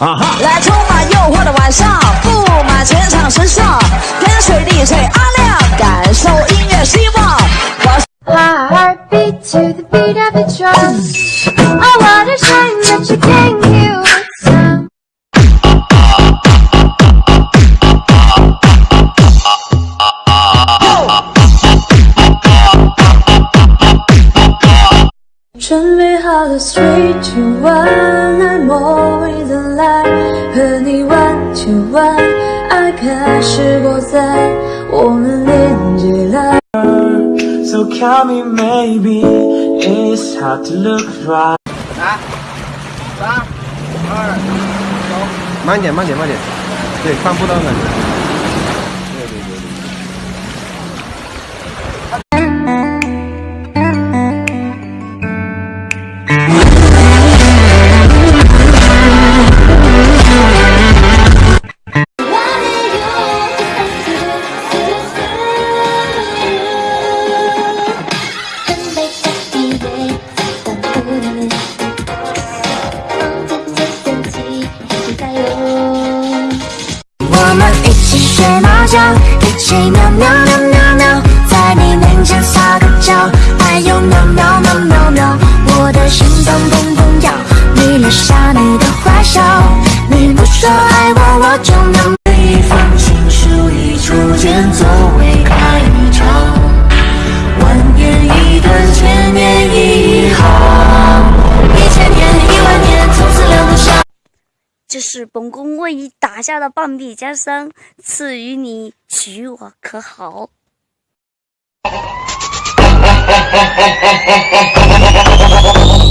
来，充满诱惑的晚上，布满全场时尚，天水地水阿亮，感受音乐希望。准备好了，three two one。Count me maybe it's hard to look right。来，三二走慢点，慢点，慢点。对，看不到感觉。一起学猫叫，一起喵喵喵喵？喵，在你面前撒个娇，哎呦喵喵喵喵喵，我的心脏砰这是本宫为你打下的半壁江山，赐予你，娶我可好？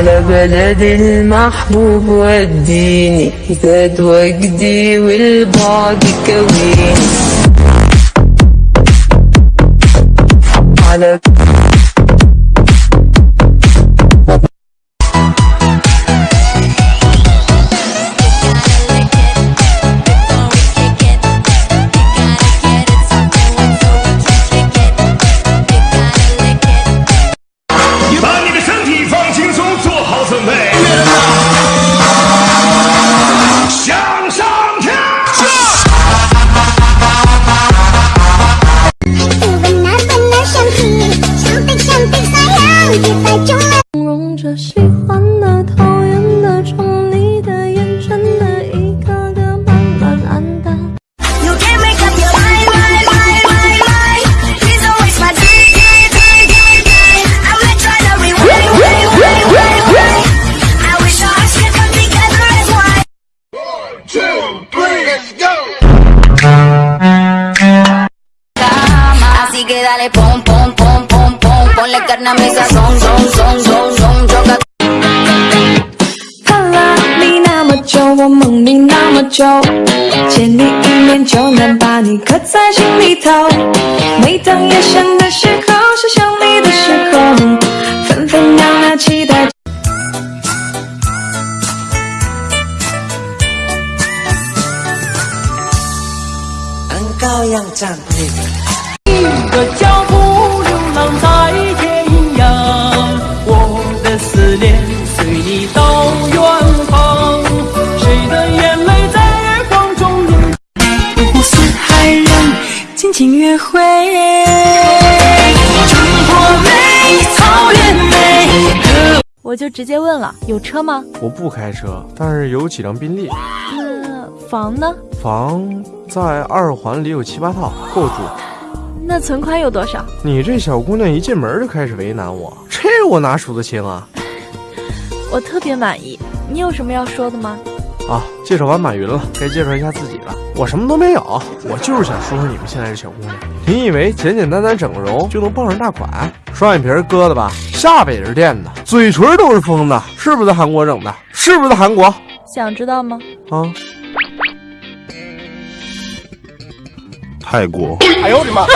على بلد المحبوب وديني زاد وجدي والبعد كويني على “ Así que dale pom pom pom pom pom, ponle carne a mi sazón, son son son son, choca 看了你那么久，我梦你那么久，见你一面就能把你刻在心里头。每当夜深的时候，想想你的时候，分分秒秒期待。按羔羊的脚步流浪在天涯，我的思念随你到远方，谁的眼泪在月光中流？五湖四海人尽情约会，中国美，草原美。我就直接问了，有车吗？我不开车，但是有几辆宾利。那房呢？房在二环里有七八套，够住。那存款有多少？你这小姑娘一进门就开始为难我，这我哪数得清啊？我特别满意。你有什么要说的吗？啊，介绍完马云了，该介绍一下自己了。我什么都没有，我就是想说说你们现在这小姑娘。你以为简简单单整个容就能傍上大款？双眼皮割的吧，下巴也是垫的，嘴唇都是封的，是不是在韩国整的？是不是在韩国？想知道吗？啊，泰国。哎呦我的妈！